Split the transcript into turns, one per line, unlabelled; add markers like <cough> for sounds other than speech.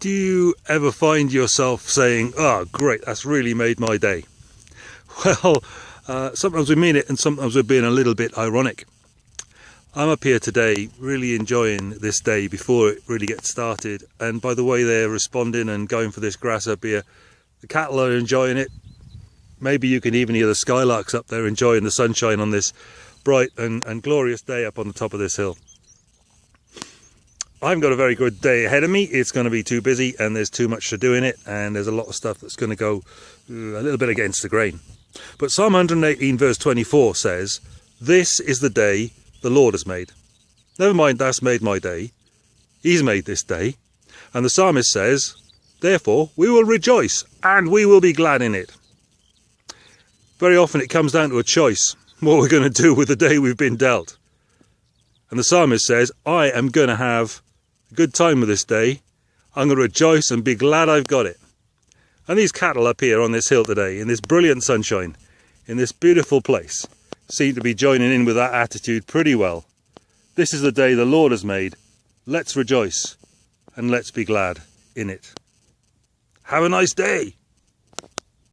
Do you ever find yourself saying, oh, great, that's really made my day? <laughs> Well, uh, sometimes we mean it and sometimes we're being a little bit ironic. I'm up here today really enjoying this day before it really gets started and by the way they're responding and going for this grass up here, the cattle are enjoying it. Maybe you can even hear the skylarks up there enjoying the sunshine on this bright and, and glorious day up on the top of this hill. I've got a very good day ahead of me. It's going to be too busy and there's too much to do in it and there's a lot of stuff that's going to go a little bit against the grain. But Psalm 118 verse 24 says, This is the day the Lord has made. Never mind that's made my day. He's made this day. And the psalmist says, Therefore we will rejoice and we will be glad in it. Very often it comes down to a choice, what we're going to do with the day we've been dealt. And the psalmist says, I am going to have good time of this day. I'm going to rejoice and be glad I've got it. And these cattle up here on this hill today, in this brilliant sunshine, in this beautiful place, seem to be joining in with that attitude pretty well. This is the day the Lord has made. Let's rejoice and let's be glad in it. Have a nice day.